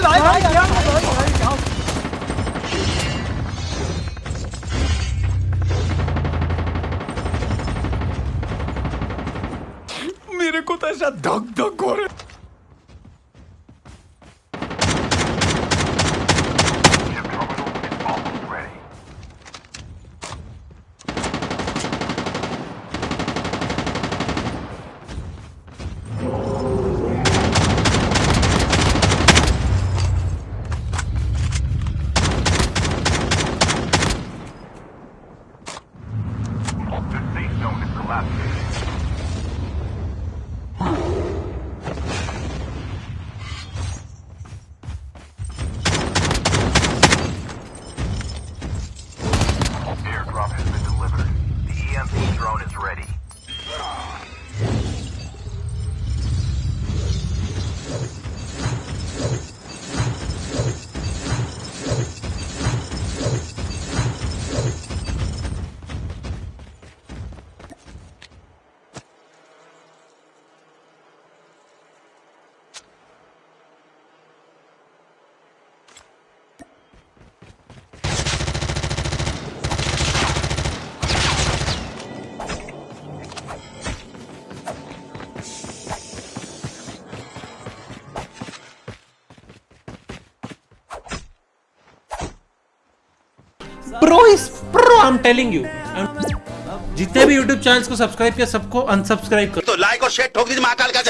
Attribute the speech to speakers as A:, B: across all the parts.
A: भाई भाई भाई क्या
B: मेरे को तो ऐसा धक धक हो रहा है।
C: The safe zone is collapsing. Pro is
D: pro I am telling you जितने भी YouTube चैनल को सब्सक्राइब किया सबको अनसब्सक्राइब कर।
E: तो लाइक और शेयर ठोक दीजिए महाकाल का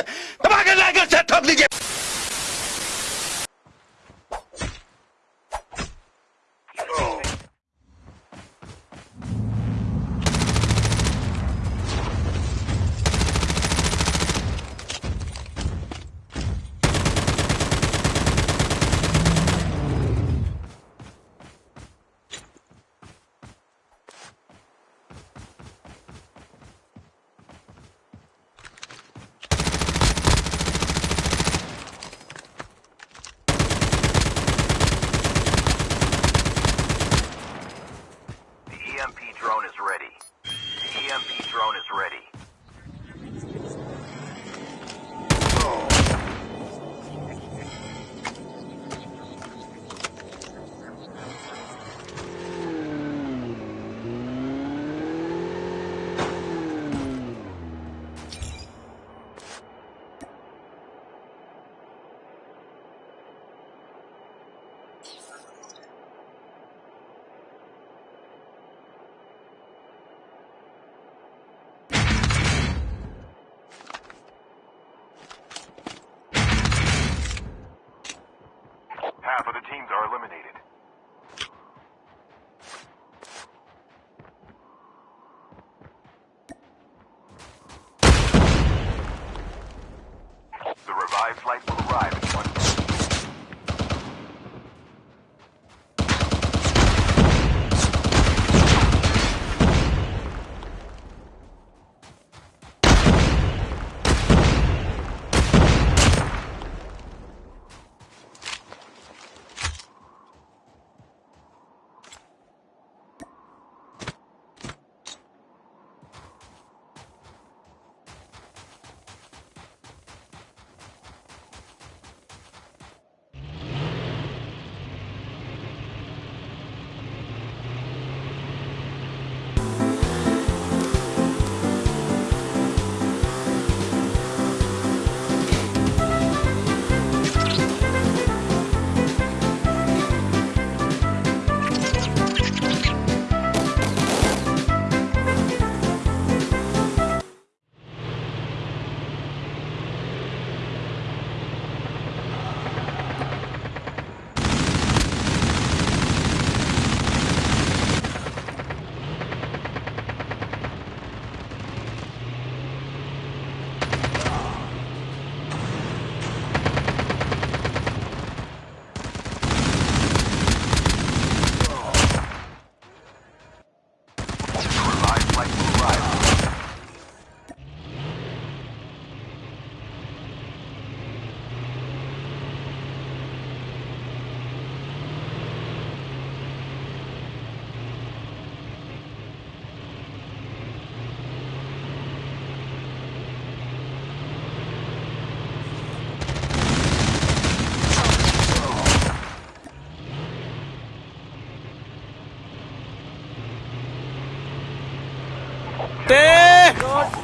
E: लाइक और शेयर ठोक दीजिए।
C: Teams are eliminated. The revived flight will arrive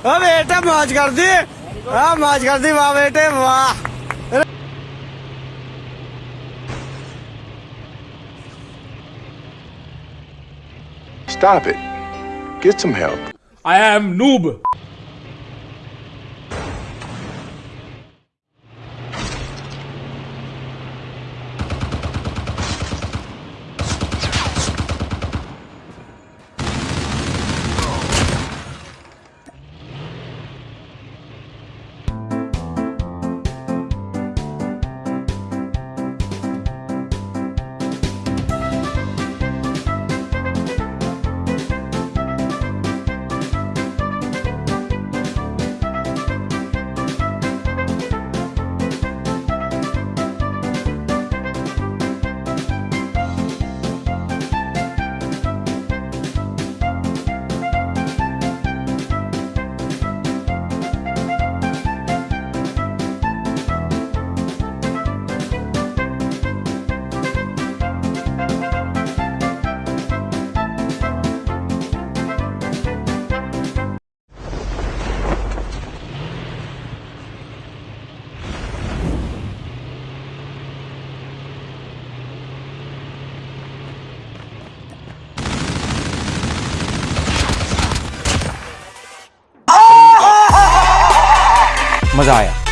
F: ਓ ਬੇਟਾ ਮਾਜ ਕਰਦੀ ਆ ਮਾਜ ਕਰਦੀ ਵਾਹ ਬੇਟੇ ਵਾਹ
G: Stop it. Get some help.
D: I am noob.
F: मज़ा आया।